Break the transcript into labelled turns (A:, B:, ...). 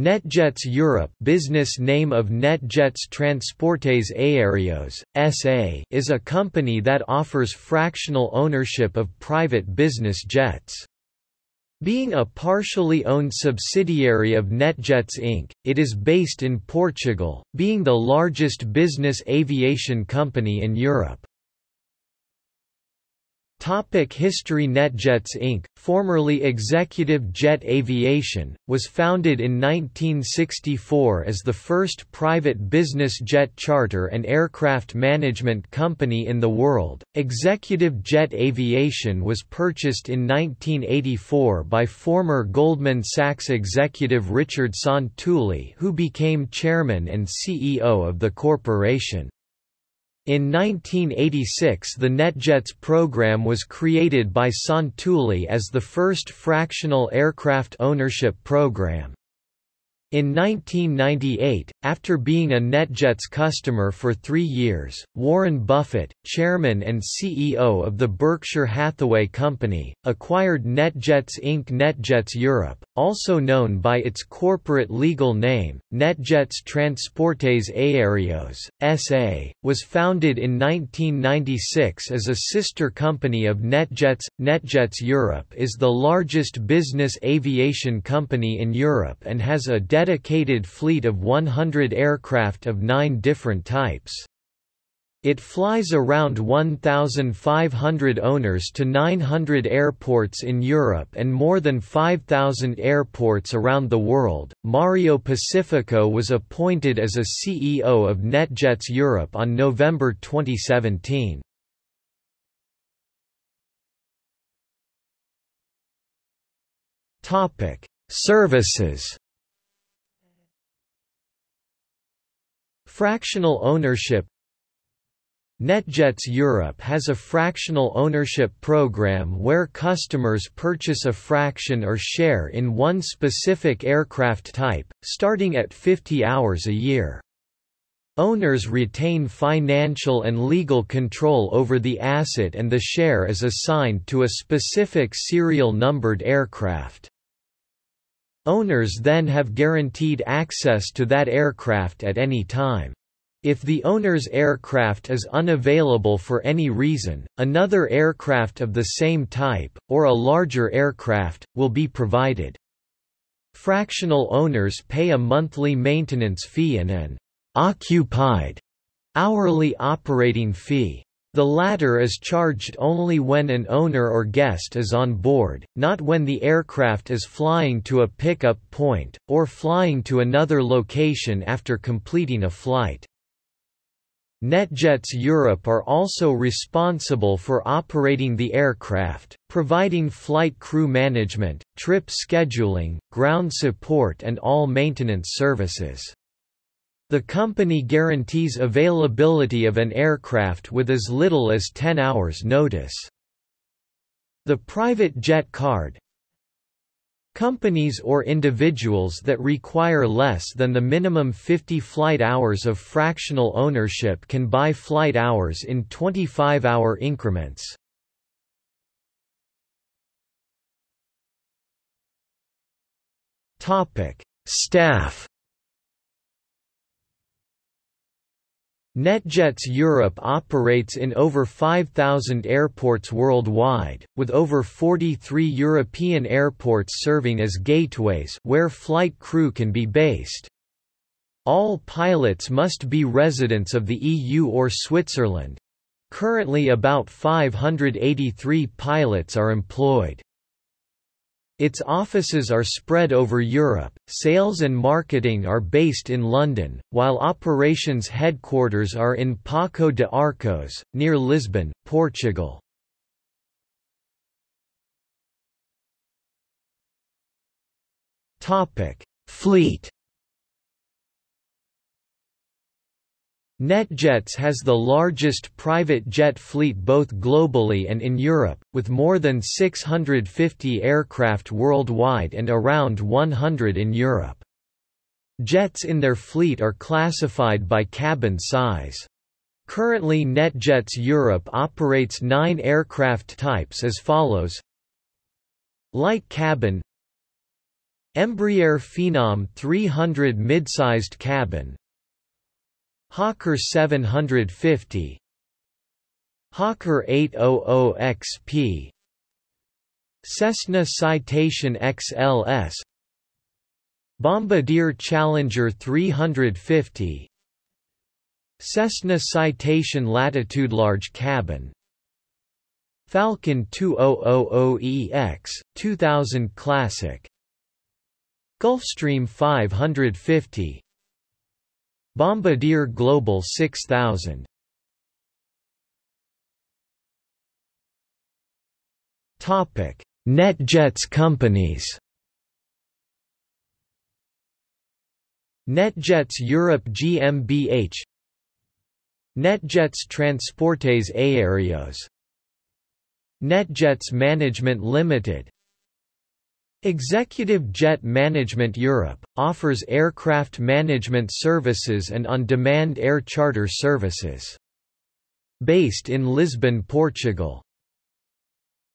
A: NetJets Europe business name of NetJets Transportes Aéreos, SA is a company that offers fractional ownership of private business jets. Being a partially owned subsidiary of NetJets Inc., it is based in Portugal, being the largest business aviation company in Europe. Topic History NetJets Inc., formerly Executive Jet Aviation, was founded in 1964 as the first private business jet charter and aircraft management company in the world. Executive Jet Aviation was purchased in 1984 by former Goldman Sachs executive Richard Santulli who became chairman and CEO of the corporation. In 1986 the NetJets program was created by Santulli as the first fractional aircraft ownership program. In 1998, after being a NetJets customer for three years, Warren Buffett, chairman and CEO of the Berkshire Hathaway Company, acquired NetJets Inc. NetJets Europe, also known by its corporate legal name, NetJets Transportes Aéreos, S.A., was founded in 1996 as a sister company of NetJets. NetJets Europe is the largest business aviation company in Europe and has a dedicated fleet of 100 aircraft of nine different types. It flies around 1,500 owners to 900 airports in Europe and more than 5,000 airports around the world. Mario Pacifico was appointed as a CEO of NetJets Europe on November 2017. Topic: Services. Fractional ownership NetJets Europe has a fractional ownership program where customers purchase a fraction or share in one specific aircraft type, starting at 50 hours a year. Owners retain financial and legal control over the asset and the share is assigned to a specific serial numbered aircraft. Owners then have guaranteed access to that aircraft at any time. If the owner's aircraft is unavailable for any reason, another aircraft of the same type, or a larger aircraft, will be provided. Fractional owners pay a monthly maintenance fee and an occupied hourly operating fee. The latter is charged only when an owner or guest is on board, not when the aircraft is flying to a pickup point, or flying to another location after completing a flight. NetJets Europe are also responsible for operating the aircraft, providing flight crew management, trip scheduling, ground support and all maintenance services. The company guarantees availability of an aircraft with as little as 10 hours notice. The private jet card Companies or individuals that require less than the minimum 50 flight hours of fractional ownership can buy flight hours in 25-hour increments. Staff NetJets Europe operates in over 5,000 airports worldwide, with over 43 European airports serving as gateways where flight crew can be based. All pilots must be residents of the EU or Switzerland. Currently about 583 pilots are employed. Its offices are spread over Europe, sales and marketing are based in London, while operations headquarters are in Paço de Arcos, near Lisbon, Portugal. Fleet NetJets has the largest private jet fleet both globally and in Europe, with more than 650 aircraft worldwide and around 100 in Europe. Jets in their fleet are classified by cabin size. Currently NetJets Europe operates nine aircraft types as follows Light cabin Embraer Phenom 300 mid-sized cabin Hawker 750 Hawker 800 XP Cessna Citation XLS Bombardier Challenger 350 Cessna Citation Latitude Large Cabin. Falcon 2000EX, 2000 Classic. Gulfstream 550 Bombardier Global 6000 Topic: NetJets companies. NetJets Europe GmbH NetJets Transportes Aéreos. NetJets Management Limited Executive Jet Management Europe, offers aircraft management services and on-demand air charter services. Based in Lisbon, Portugal